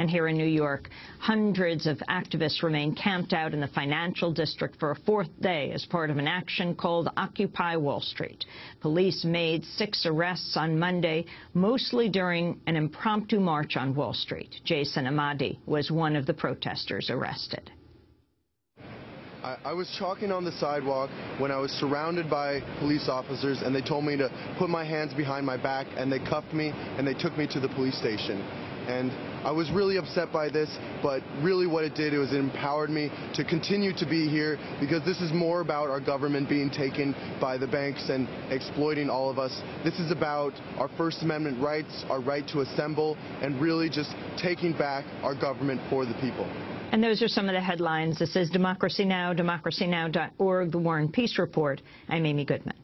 And here in New York, hundreds of activists remain camped out in the financial district for a fourth day as part of an action called Occupy Wall Street. Police made six arrests on Monday, mostly during an impromptu march on Wall Street. Jason Amadi was one of the protesters arrested. I, I, was chalking on the sidewalk when I was surrounded by police officers and they told me to put my hands behind my back and they cuffed me and they took me to the police station. And I was really upset by this, but really what it did was it empowered me to continue to be here because this is more about our government being taken by the banks and exploiting all of us. This is about our First Amendment rights, our right to assemble, and really just taking back our government for the people. And those are some of the headlines. This is Democracy Now!, democracynow.org, The War and Peace Report. I'm Amy Goodman.